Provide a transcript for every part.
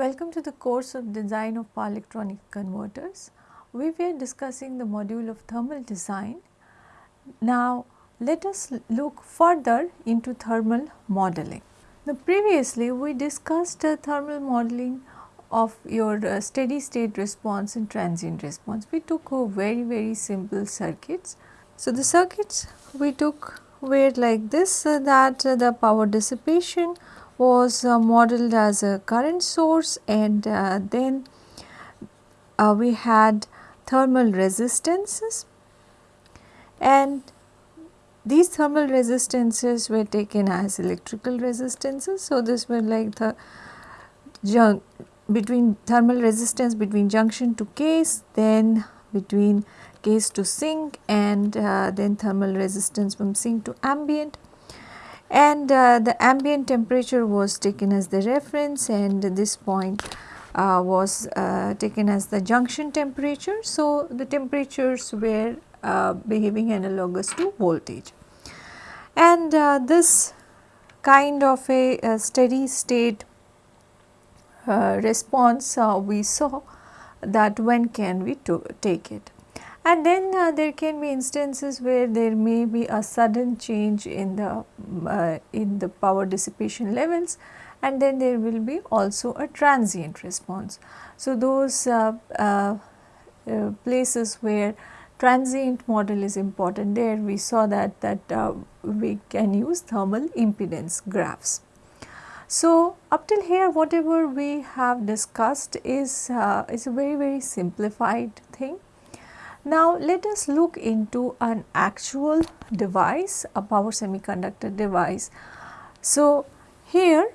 Welcome to the course of design of power electronic converters. We were discussing the module of thermal design. Now let us look further into thermal modeling. Now previously we discussed uh, thermal modeling of your uh, steady state response and transient response. We took very very simple circuits. So the circuits we took were like this uh, that uh, the power dissipation was uh, modeled as a current source and uh, then uh, we had thermal resistances and these thermal resistances were taken as electrical resistances. So, this were like the between thermal resistance between junction to case then between case to sink and uh, then thermal resistance from sink to ambient and uh, the ambient temperature was taken as the reference and this point uh, was uh, taken as the junction temperature. So, the temperatures were uh, behaving analogous to voltage and uh, this kind of a, a steady state uh, response we saw that when can we take it and then uh, there can be instances where there may be a sudden change in the uh, in the power dissipation levels and then there will be also a transient response. So, those uh, uh, uh places where transient model is important there we saw that that uh, we can use thermal impedance graphs. So, up till here whatever we have discussed is, is a very very simplified thing now, let us look into an actual device, a power semiconductor device. So, here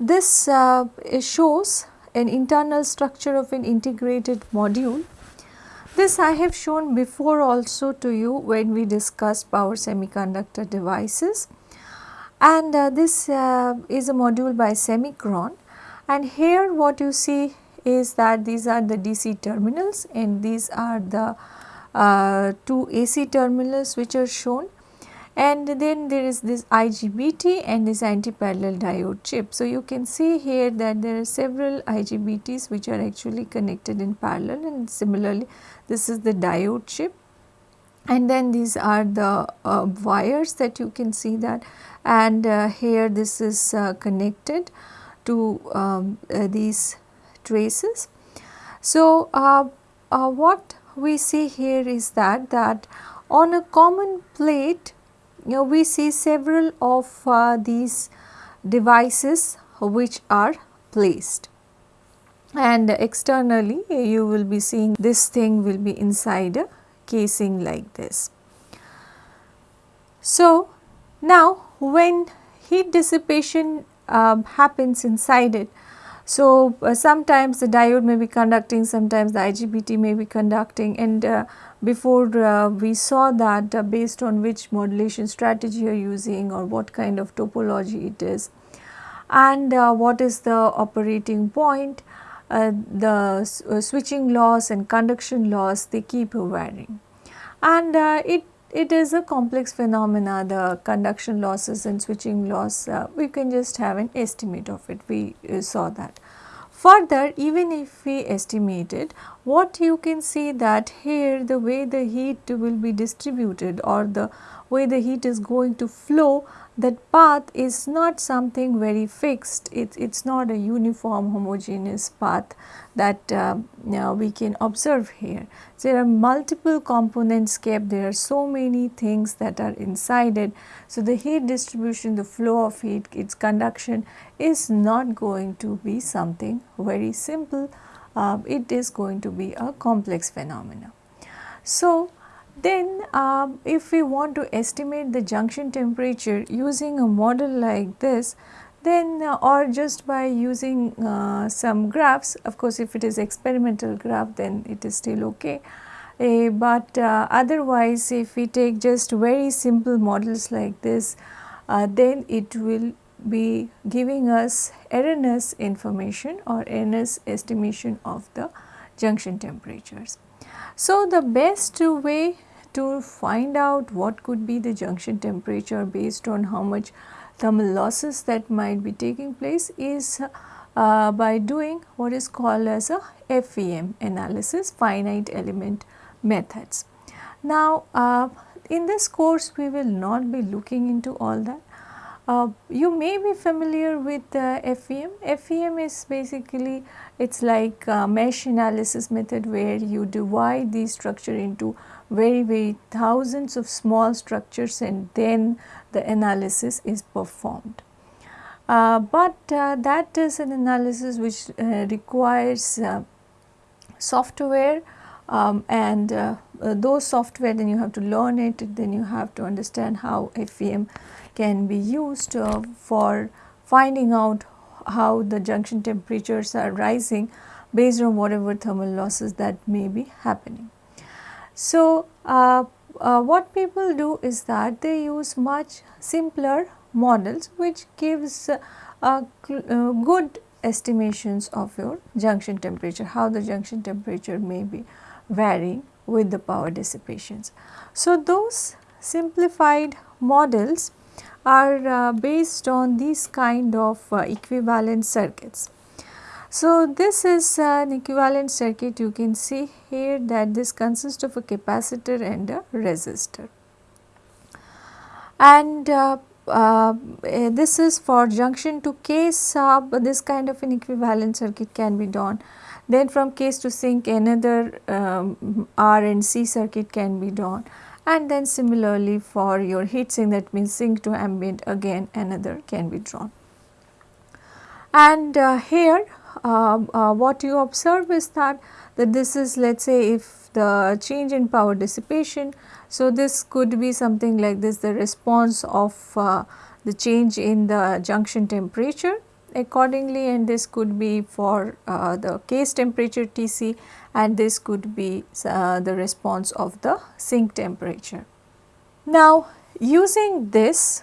this uh, shows an internal structure of an integrated module. This I have shown before also to you when we discussed power semiconductor devices and uh, this uh, is a module by Semikron and here what you see is that these are the DC terminals and these are the uh, two AC terminals which are shown. And then there is this IGBT and this anti-parallel diode chip. So, you can see here that there are several IGBTs which are actually connected in parallel and similarly this is the diode chip. And then these are the uh, wires that you can see that. And uh, here this is uh, connected to um, uh, these traces. So, uh, uh, what we see here is that that on a common plate you know, we see several of uh, these devices which are placed and externally you will be seeing this thing will be inside a casing like this. So, now when heat dissipation um, happens inside it so, uh, sometimes the diode may be conducting, sometimes the IGBT may be conducting. And uh, before uh, we saw that uh, based on which modulation strategy you are using or what kind of topology it is. And uh, what is the operating point, uh, the switching loss and conduction loss they keep varying. And it it is a complex phenomena the conduction losses and switching loss uh, we can just have an estimate of it we uh, saw that. Further even if we estimate it what you can see that here the way the heat will be distributed or the way the heat is going to flow that path is not something very fixed, it is not a uniform homogeneous path that uh, we can observe here. There are multiple components kept, there are so many things that are inside it. So, the heat distribution, the flow of heat, its conduction is not going to be something very simple, uh, it is going to be a complex phenomena. So, then uh, if we want to estimate the junction temperature using a model like this, then uh, or just by using uh, some graphs, of course if it is experimental graph then it is still okay. Uh, but otherwise if we take just very simple models like this, uh, then it will be giving us erroneous information or erroneous estimation of the junction temperatures. So, the best way to find out what could be the junction temperature based on how much thermal losses that might be taking place is uh, by doing what is called as a FEM analysis finite element methods. Now, uh, in this course we will not be looking into all that. Uh, you may be familiar with uh, FEM. FEM is basically it is like mesh analysis method where you divide the structure into very very thousands of small structures and then the analysis is performed. Uh, but uh, that is an analysis which uh, requires software um, and uh, uh, those software then you have to learn it then you have to understand how FEM can be used for finding out how the junction temperatures are rising based on whatever thermal losses that may be happening. So, what people do is that they use much simpler models which gives uh, uh, good estimations of your junction temperature, how the junction temperature may be varying with the power dissipations. So, those simplified models are uh, based on these kind of uh, equivalent circuits. So, this is an equivalent circuit you can see here that this consists of a capacitor and a resistor. And uh, uh, this is for junction to case sub this kind of an equivalent circuit can be done. Then from case to sink another um, R and C circuit can be done and then similarly for your heat sink that means sink to ambient again another can be drawn. And uh, here uh, uh, what you observe is that, that this is let us say if the change in power dissipation so, this could be something like this the response of uh, the change in the junction temperature accordingly and this could be for uh, the case temperature Tc and this could be uh, the response of the sink temperature. Now, using this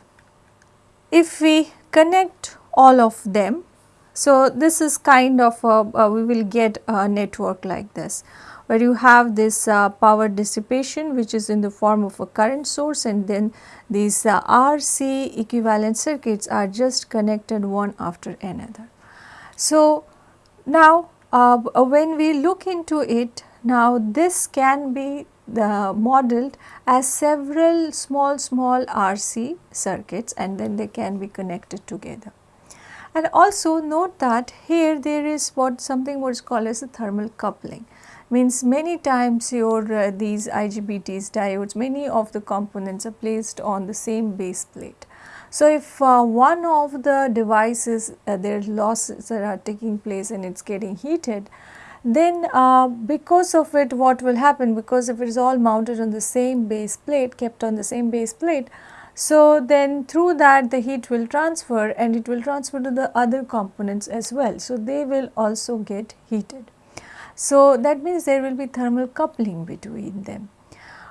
if we connect all of them, so this is kind of a, we will get a network like this where you have this uh, power dissipation which is in the form of a current source and then these uh, RC equivalent circuits are just connected one after another. So, now uh, when we look into it now this can be the modeled as several small small RC circuits and then they can be connected together. And also note that here there is what something what is called as a thermal coupling means many times your uh, these IGBTs diodes many of the components are placed on the same base plate. So, if uh, one of the devices uh, their losses are taking place and it is getting heated then uh, because of it what will happen because if it is all mounted on the same base plate kept on the same base plate so then through that the heat will transfer and it will transfer to the other components as well. So, they will also get heated. So, that means there will be thermal coupling between them.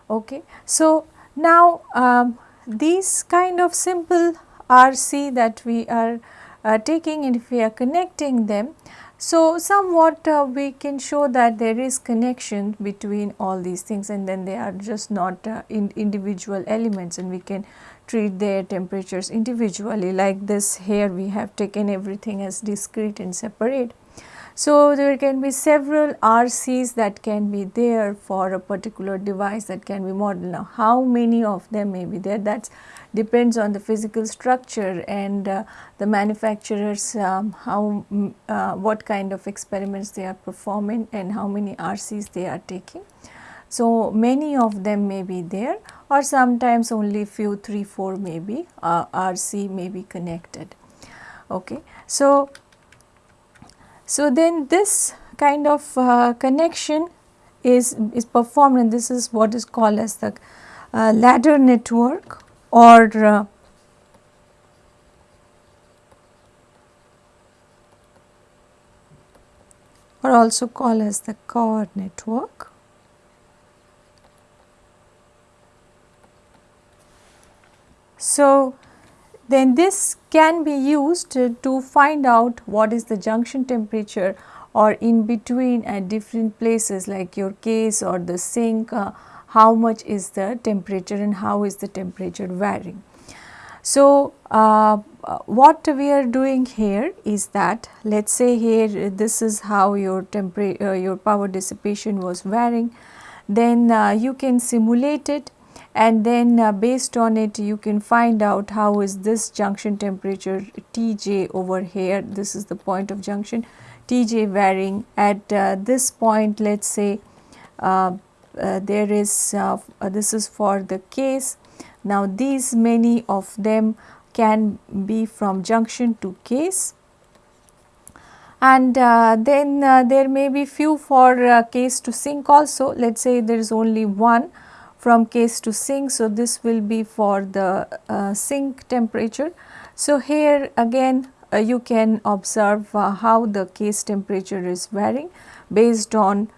Okay. So, now um, these kind of simple RC that we are uh, taking and if we are connecting them, so somewhat uh, we can show that there is connection between all these things and then they are just not uh, in individual elements and we can treat their temperatures individually like this here we have taken everything as discrete and separate so, there can be several RCs that can be there for a particular device that can be modeled. Now, how many of them may be there that depends on the physical structure and uh, the manufacturers um, how mm, uh, what kind of experiments they are performing and how many RCs they are taking. So, many of them may be there or sometimes only few 3 4 may be uh, RC may be connected. Okay. So, so, then this kind of uh, connection is, is performed and this is what is called as the uh, ladder network or uh, or also called as the Cauer network. So, then this can be used to find out what is the junction temperature or in between at different places like your case or the sink uh, how much is the temperature and how is the temperature varying. So, uh, uh, what we are doing here is that let us say here this is how your temperature uh, your power dissipation was varying then uh, you can simulate it and then uh, based on it you can find out how is this junction temperature Tj over here. This is the point of junction. Tj varying. At uh, this point let us say uh, uh, there is uh, this is for the case. Now these many of them can be from junction to case. And uh, then uh, there may be few for uh, case to sink also. Let us say there is only one from case to sink. So, this will be for the uh, sink temperature. So, here again uh, you can observe uh, how the case temperature is varying based on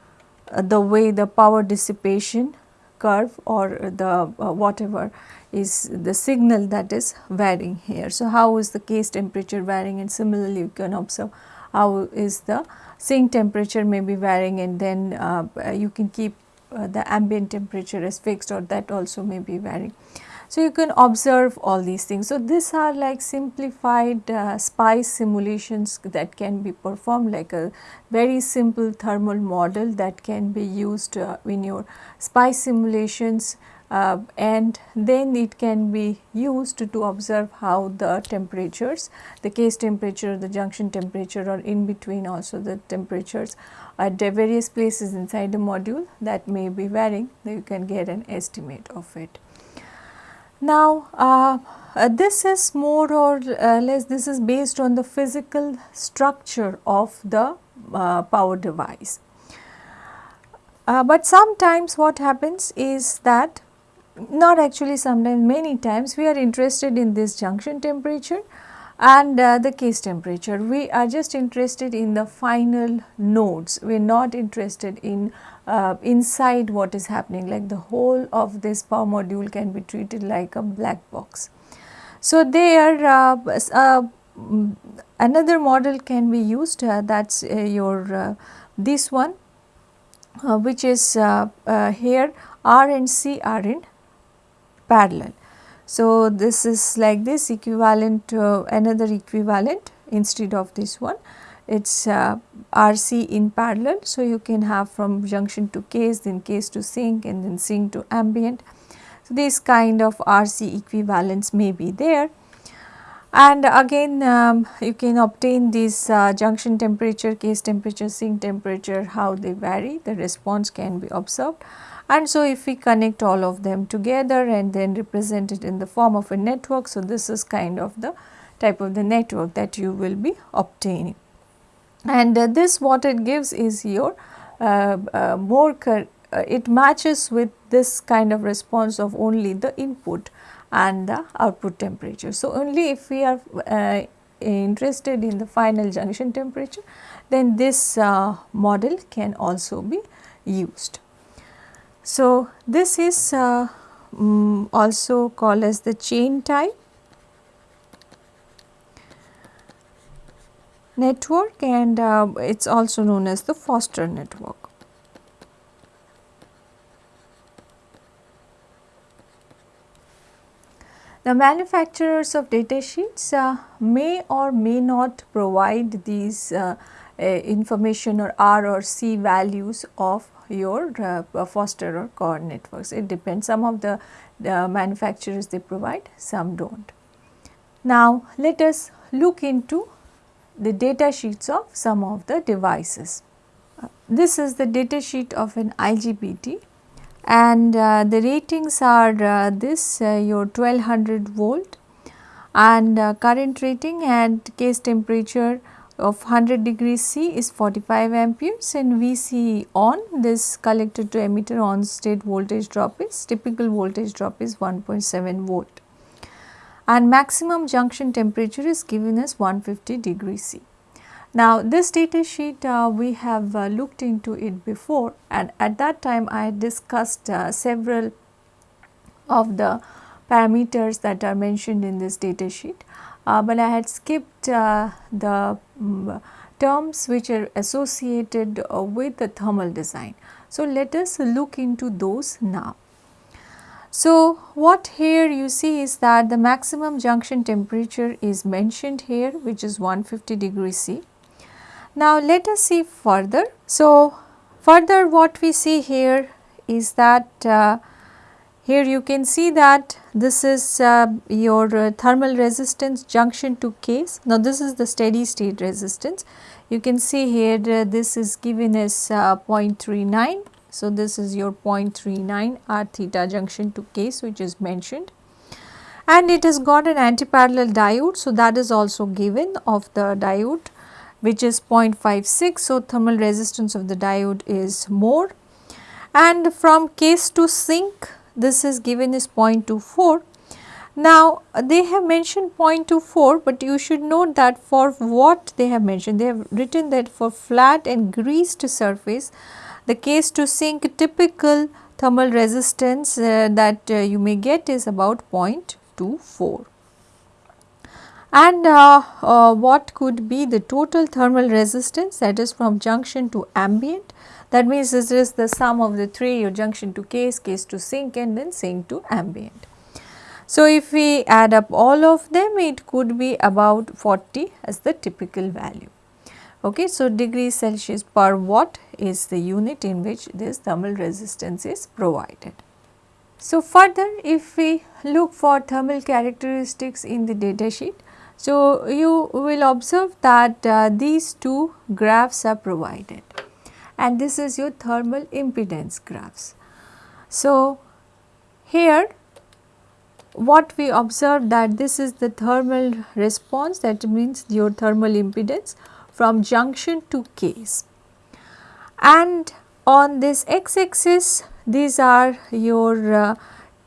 uh, the way the power dissipation curve or the uh, whatever is the signal that is varying here. So, how is the case temperature varying and similarly you can observe how is the sink temperature may be varying and then uh, you can keep uh, the ambient temperature is fixed or that also may be varying. So, you can observe all these things. So, these are like simplified uh, SPICE simulations that can be performed like a very simple thermal model that can be used uh, in your SPICE simulations uh, and then it can be used to, to observe how the temperatures, the case temperature, the junction temperature or in between also the temperatures at various places inside the module that may be varying, you can get an estimate of it. Now, uh, uh, this is more or uh, less this is based on the physical structure of the uh, power device. Uh, but sometimes what happens is that not actually sometimes many times we are interested in this junction temperature and uh, the case temperature. We are just interested in the final nodes, we are not interested in uh, inside what is happening like the whole of this power module can be treated like a black box. So, there uh, uh another model can be used uh, that is uh, your this one which is here R and C are in parallel. So, this is like this equivalent to another equivalent instead of this one it is uh, RC in parallel. So, you can have from junction to case then case to sink and then sink to ambient. So, this kind of RC equivalence may be there and again um, you can obtain this uh, junction temperature, case temperature, sink temperature how they vary the response can be observed and so, if we connect all of them together and then represent it in the form of a network, so this is kind of the type of the network that you will be obtaining. And uh, this what it gives is your uh, uh, more uh, it matches with this kind of response of only the input and the output temperature. So, only if we are uh, interested in the final junction temperature then this uh, model can also be used. So, this is uh, um, also called as the chain type network and uh, it is also known as the Foster network. The manufacturers of data sheets uh, may or may not provide these uh, uh, information or R or C values of your uh, Foster or Cauer networks. It depends some of the, the manufacturers they provide some do not. Now, let us look into the data sheets of some of the devices. Uh, this is the data sheet of an IGBT and uh, the ratings are uh, this uh, your 1200 volt and uh, current rating and case temperature of 100 degrees C is 45 amperes and VC on. This collector to emitter on state voltage drop is typical voltage drop is 1.7 volt. And maximum junction temperature is given as 150 degrees C. Now this data sheet uh, we have uh, looked into it before. And at that time I discussed uh, several of the parameters that are mentioned in this data sheet but I had skipped uh, the um, terms which are associated uh, with the thermal design. So, let us look into those now. So, what here you see is that the maximum junction temperature is mentioned here which is 150 degree C. Now, let us see further. So, further what we see here is that uh, here you can see that this is uh, your uh, thermal resistance junction to case. Now, this is the steady state resistance. You can see here uh, this is given as uh, 0.39. So, this is your 0.39 R theta junction to case which is mentioned and it has got an antiparallel diode. So, that is also given of the diode which is 0.56. So, thermal resistance of the diode is more and from case to sink this is given as 0.24. Now they have mentioned 0.24 but you should note that for what they have mentioned they have written that for flat and greased surface the case to sink typical thermal resistance uh, that uh, you may get is about 0.24 and uh, uh, what could be the total thermal resistance that is from junction to ambient that means this is the sum of the three your junction to case, case to sink and then sink to ambient. So, if we add up all of them it could be about 40 as the typical value. Okay, so, degrees Celsius per watt is the unit in which this thermal resistance is provided. So, further if we look for thermal characteristics in the data sheet, so you will observe that uh, these two graphs are provided and this is your thermal impedance graphs. So, here what we observe that this is the thermal response that means your thermal impedance from junction to case and on this x axis these are your uh,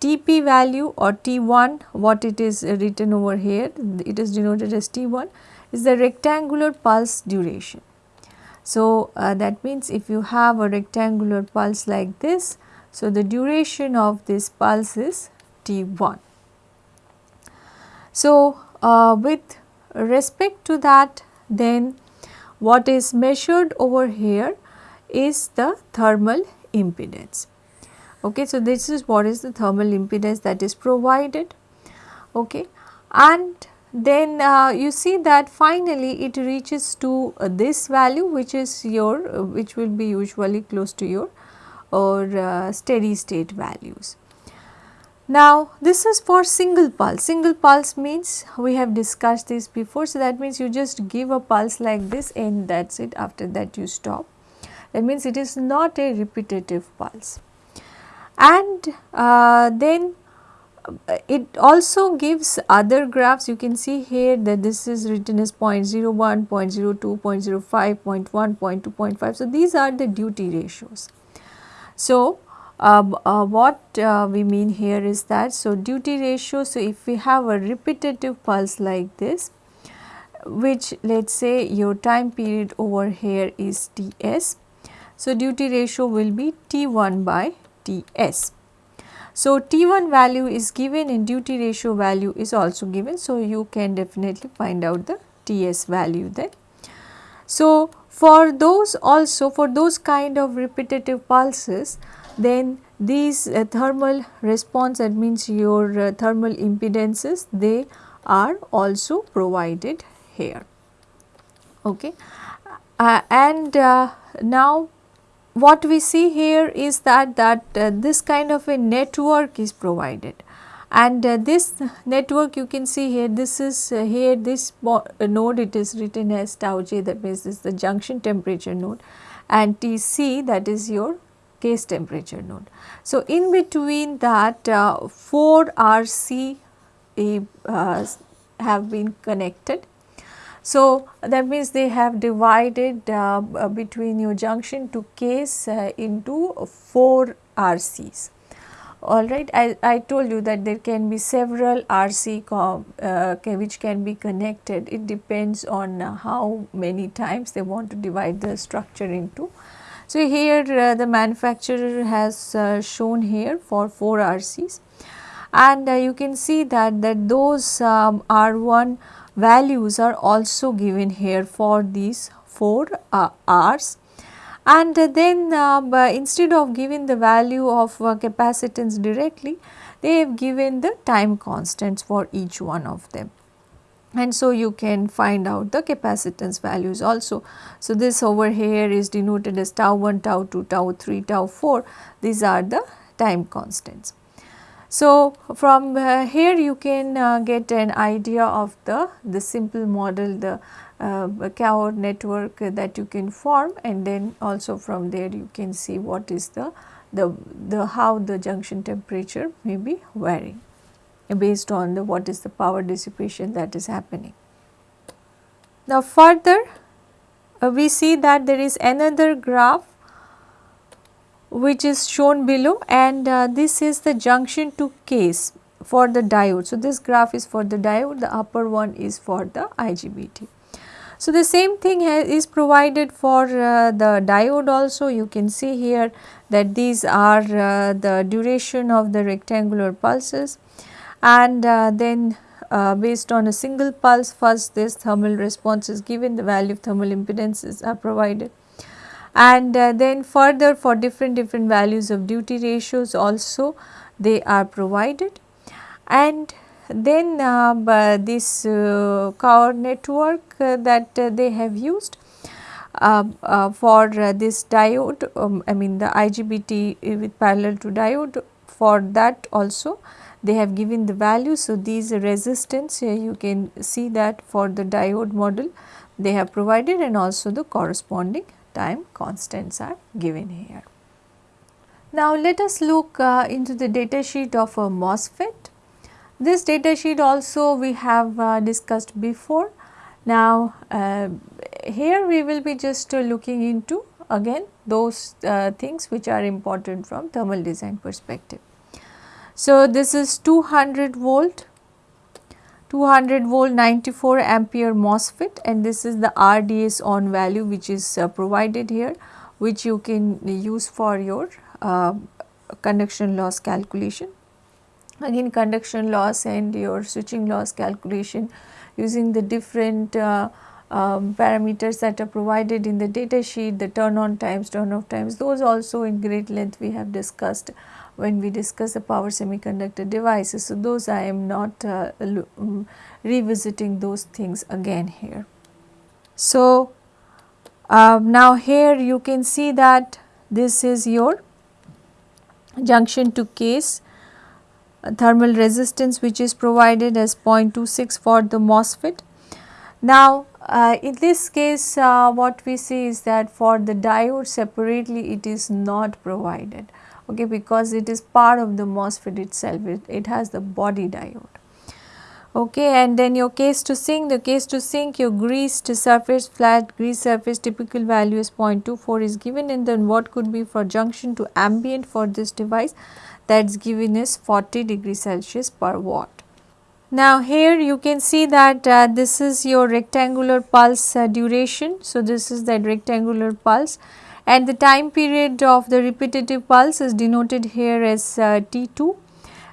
TP value or T1 what it is written over here it is denoted as T1 is the rectangular pulse duration so, uh, that means if you have a rectangular pulse like this, so the duration of this pulse is T1. So, uh, with respect to that then what is measured over here is the thermal impedance. Okay, so, this is what is the thermal impedance that is provided okay. and then uh, you see that finally it reaches to uh, this value which is your uh, which will be usually close to your or uh, steady state values. Now this is for single pulse, single pulse means we have discussed this before. So, that means you just give a pulse like this and that is it after that you stop. That means it is not a repetitive pulse. And uh, then it also gives other graphs you can see here that this is written as 0.01, 0.02, 0.05, 0.1, 0.2, 0.5. So, these are the duty ratios. So, uh, uh, what uh, we mean here is that so duty ratio so if we have a repetitive pulse like this which let us say your time period over here is Ts. So, duty ratio will be T1 by Ts. So, T1 value is given and duty ratio value is also given. So, you can definitely find out the TS value then. So, for those also for those kind of repetitive pulses then these uh, thermal response that means your uh, thermal impedances they are also provided here. Okay. Uh, and uh, now what we see here is that that uh, this kind of a network is provided and uh, this network you can see here this is uh, here this uh, node it is written as tau j that means this is the junction temperature node and Tc that is your case temperature node. So, in between that uh, 4 RC uh, have been connected so, that means they have divided uh, uh between your junction to case uh, into 4 RCs. Alright, I, I told you that there can be several RC uh, which can be connected. It depends on uh, how many times they want to divide the structure into. So, here uh, the manufacturer has shown here for 4 RCs and you can see that, that those um, R1 values are also given here for these 4 uh, R's and then uh, instead of giving the value of uh, capacitance directly they have given the time constants for each one of them and so you can find out the capacitance values also. So, this over here is denoted as tau 1, tau 2, tau 3, tau 4 these are the time constants. So, from uh, here you can uh, get an idea of the, the simple model the uh, network that you can form and then also from there you can see what is the, the, the how the junction temperature may be varying based on the what is the power dissipation that is happening. Now further uh, we see that there is another graph which is shown below and uh, this is the junction to case for the diode. So, this graph is for the diode, the upper one is for the IGBT. So, the same thing is provided for uh, the diode also you can see here that these are uh, the duration of the rectangular pulses and uh, then uh, based on a single pulse first this thermal response is given the value of thermal impedances are provided and uh, then further for different different values of duty ratios also they are provided and then uh, this uh, Cauer network uh, that uh, they have used uh, for this diode um, I mean the IGBT with parallel to diode for that also they have given the value. So, these resistance here you can see that for the diode model they have provided and also the corresponding time constants are given here. Now, let us look uh, into the data sheet of a MOSFET. This data sheet also we have uh, discussed before. Now, uh, here we will be just uh, looking into again those uh, things which are important from thermal design perspective. So, this is 200 volt 200 volt 94 ampere MOSFET and this is the RDS on value which is uh, provided here which you can use for your uh, conduction loss calculation. Again conduction loss and your switching loss calculation using the different uh, um, parameters that are provided in the data sheet, the turn on times, turn off times, those also in great length we have discussed when we discuss the power semiconductor devices. So, those I am not uh, um, revisiting those things again here. So, uh, now here you can see that this is your junction to case uh, thermal resistance which is provided as 0.26 for the MOSFET. Now, uh, in this case uh, what we see is that for the diode separately it is not provided okay, because it is part of the MOSFET itself, it, it has the body diode. Okay, and then your case to sink, the case to sink, your greased surface, flat grease surface typical value is 0.24 is given and then what could be for junction to ambient for this device that is given is 40 degree Celsius per watt. Now here you can see that uh, this is your rectangular pulse uh, duration. So, this is that rectangular pulse and the time period of the repetitive pulse is denoted here as uh, T2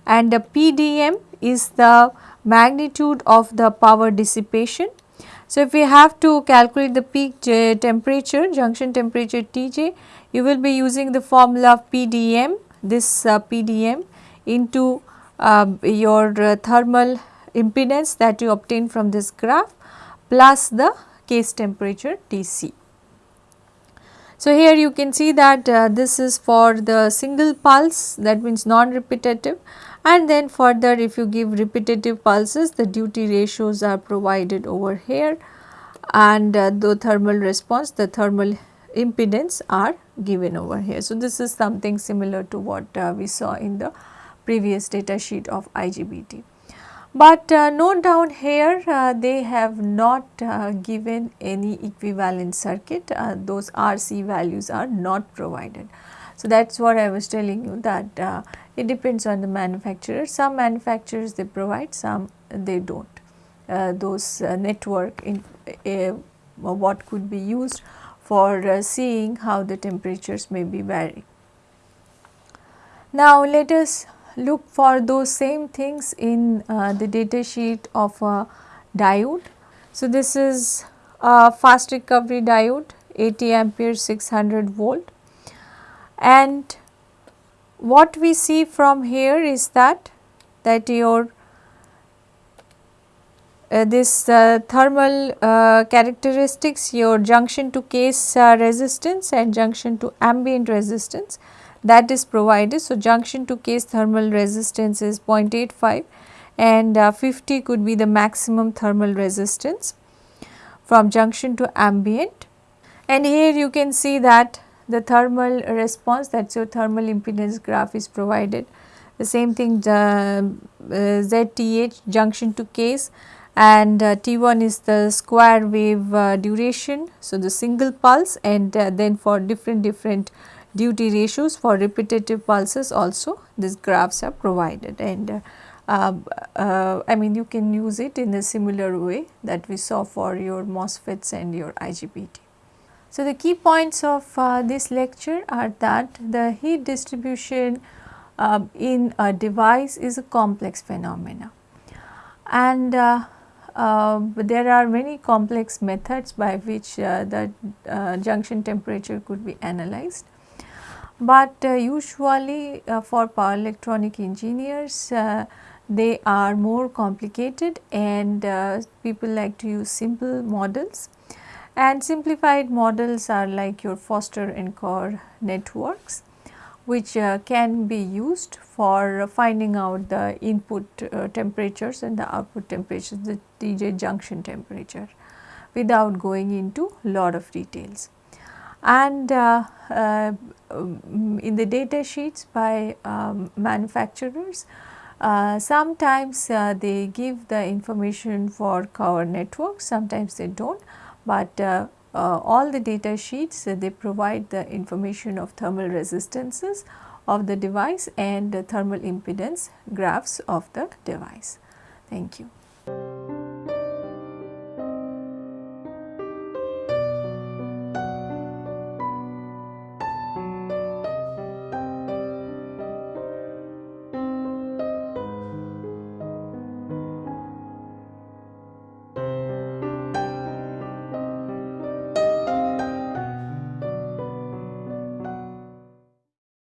and the PDM is the magnitude of the power dissipation. So, if we have to calculate the peak temperature junction temperature Tj you will be using the formula of PDM this uh, PDM into uh, your uh, thermal impedance that you obtain from this graph plus the case temperature Tc. So, here you can see that uh, this is for the single pulse that means non-repetitive and then further if you give repetitive pulses the duty ratios are provided over here and uh, the thermal response the thermal impedance are given over here. So, this is something similar to what uh, we saw in the previous data sheet of IGBT. But uh, note down here uh, they have not uh, given any equivalent circuit uh, those RC values are not provided. So, that is what I was telling you that uh, it depends on the manufacturer some manufacturers they provide some they do not uh, those network in what could be used for seeing how the temperatures may be varying. Now, let us look for those same things in uh, the data sheet of a diode. So, this is a fast recovery diode 80 ampere 600 volt and what we see from here is that that your uh, this uh, thermal uh, characteristics your junction to case resistance and junction to ambient resistance that is provided. So, junction to case thermal resistance is 0.85 and uh, 50 could be the maximum thermal resistance from junction to ambient. And here you can see that the thermal response that is your thermal impedance graph is provided. The same thing uh, ZTH junction to case and uh, T1 is the square wave uh, duration. So, the single pulse and uh, then for different different duty ratios for repetitive pulses also these graphs are provided and uh, uh, I mean you can use it in a similar way that we saw for your MOSFETs and your IGBT. So, the key points of uh, this lecture are that the heat distribution uh, in a device is a complex phenomena and uh, uh, there are many complex methods by which uh, the uh, junction temperature could be analyzed. But uh, usually uh, for power electronic engineers they are more complicated and people like to use simple models and simplified models are like your Foster and Cauer networks which uh, can be used for finding out the input uh, temperatures and the output temperatures, the TJ junction temperature without going into lot of details. And uh, uh in the data sheets by um, manufacturers, uh, sometimes uh, they give the information for Cauer networks, sometimes they do not, but uh, all the data sheets uh, they provide the information of thermal resistances of the device and the thermal impedance graphs of the device. Thank you.